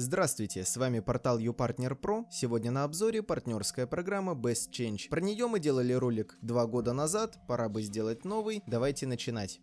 Здравствуйте, с вами портал YouPartner Pro. Сегодня на обзоре партнерская программа Best Change. Про нее мы делали ролик два года назад, пора бы сделать новый. Давайте начинать.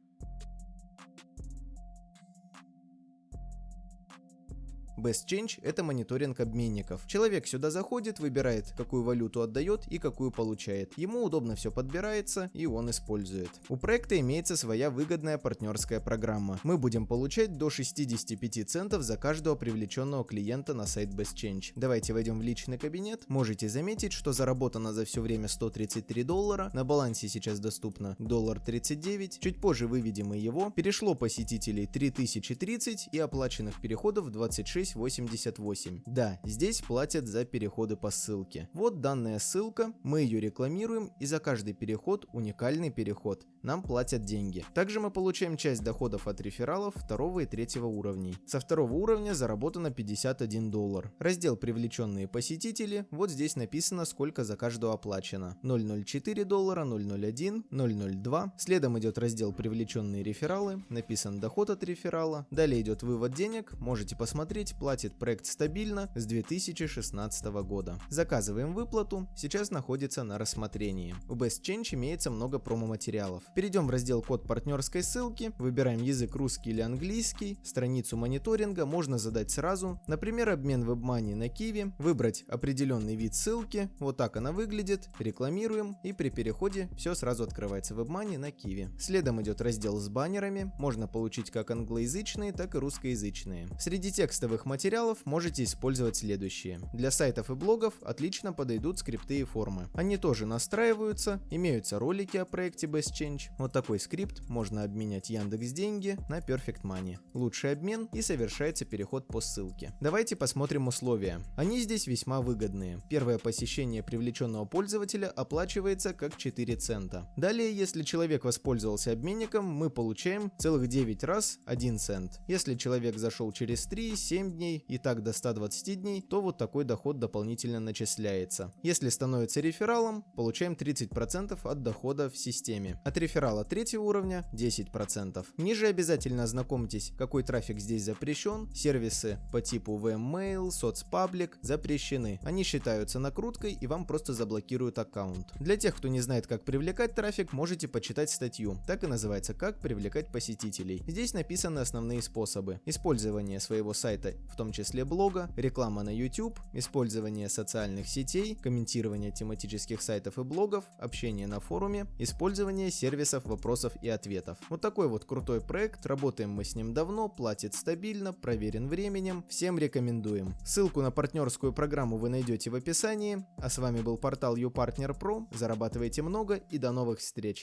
Best Change – это мониторинг обменников. Человек сюда заходит, выбирает, какую валюту отдает и какую получает. Ему удобно все подбирается и он использует. У проекта имеется своя выгодная партнерская программа. Мы будем получать до 65 центов за каждого привлеченного клиента на сайт Best Change. Давайте войдем в личный кабинет. Можете заметить, что заработано за все время 133 доллара. На балансе сейчас доступно доллар 39. Чуть позже выведем и его. Перешло посетителей 3030 и оплаченных переходов 26 88. Да, здесь платят за переходы по ссылке. Вот данная ссылка, мы ее рекламируем и за каждый переход уникальный переход. Нам платят деньги. Также мы получаем часть доходов от рефералов второго и третьего уровней. Со второго уровня заработано 51 доллар. Раздел привлеченные посетители, вот здесь написано сколько за каждого оплачено. 004 доллара, 001, 002. Следом идет раздел привлеченные рефералы, написан доход от реферала. Далее идет вывод денег, можете посмотреть, платит проект стабильно с 2016 года. Заказываем выплату, сейчас находится на рассмотрении. У Best Change имеется много промо-материалов. Перейдем в раздел код партнерской ссылки, выбираем язык русский или английский, страницу мониторинга можно задать сразу, например обмен WebMoney на Kiwi, выбрать определенный вид ссылки, вот так она выглядит, рекламируем и при переходе все сразу открывается WebMoney на Kiwi. Следом идет раздел с баннерами, можно получить как англоязычные, так и русскоязычные. Среди текстовых материалов можете использовать следующие. Для сайтов и блогов отлично подойдут скрипты и формы. Они тоже настраиваются, имеются ролики о проекте Best Change. Вот такой скрипт можно обменять Яндекс деньги на Perfect Money. Лучший обмен и совершается переход по ссылке. Давайте посмотрим условия. Они здесь весьма выгодные. Первое посещение привлеченного пользователя оплачивается как 4 цента. Далее, если человек воспользовался обменником, мы получаем целых 9 раз 1 цент. Если человек зашел через 3, 7 дней и так до 120 дней, то вот такой доход дополнительно начисляется. Если становится рефералом, получаем 30% от дохода в системе. От реферала третьего уровня 10%. Ниже обязательно ознакомьтесь, какой трафик здесь запрещен. Сервисы по типу VMmail, соцпаблик запрещены. Они считаются накруткой и вам просто заблокируют аккаунт. Для тех, кто не знает, как привлекать трафик, можете почитать статью. Так и называется «Как привлекать посетителей». Здесь написаны основные способы. Использование своего сайта в том числе блога, реклама на YouTube, использование социальных сетей, комментирование тематических сайтов и блогов, общение на форуме, использование сервисов вопросов и ответов. Вот такой вот крутой проект, работаем мы с ним давно, платит стабильно, проверен временем, всем рекомендуем. Ссылку на партнерскую программу вы найдете в описании, а с вами был портал YouPartner Pro, зарабатывайте много и до новых встреч!